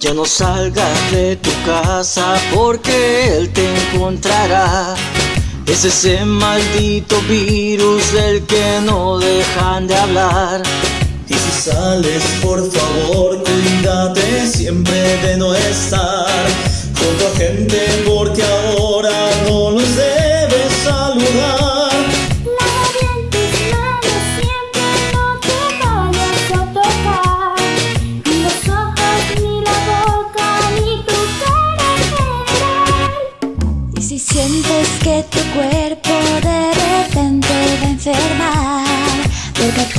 Ya no salgas de tu casa porque él te encontrará. Es ese maldito virus del que no dejan de hablar. Y si sales, por favor, cuídate siempre de no estar junto a gente porque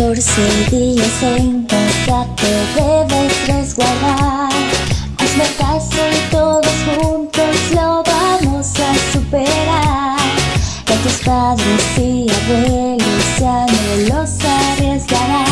14 días en casa te debes resguardar. Hazme caso y todos juntos lo vamos a superar. Que tus padres y abuelos ya no los arriesgarán.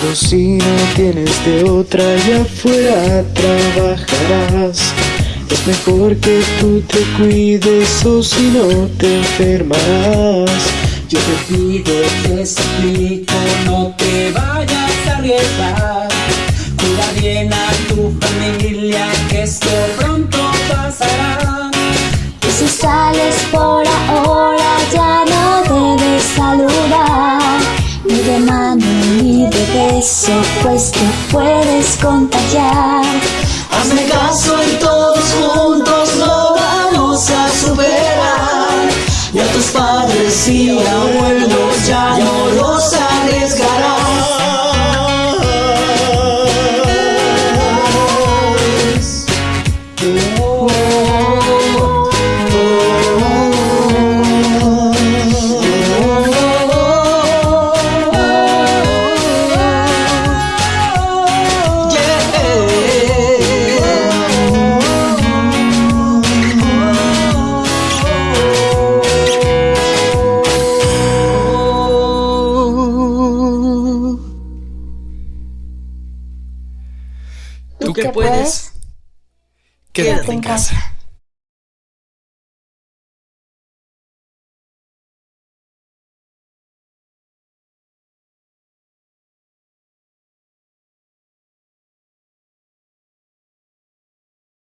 Pero si no tienes de otra y afuera trabajarás Es mejor que tú te cuides o si no te enfermarás Yo te pido, te suplico, no te vayas a arriesgar. Cuida bien a tu familia, que esto pronto beso pues te puedes contagiar Hazme caso y todos juntos lo vamos a superar. Y a tus padres y abuelos ya no los que que puedes, puedes, quédate en casa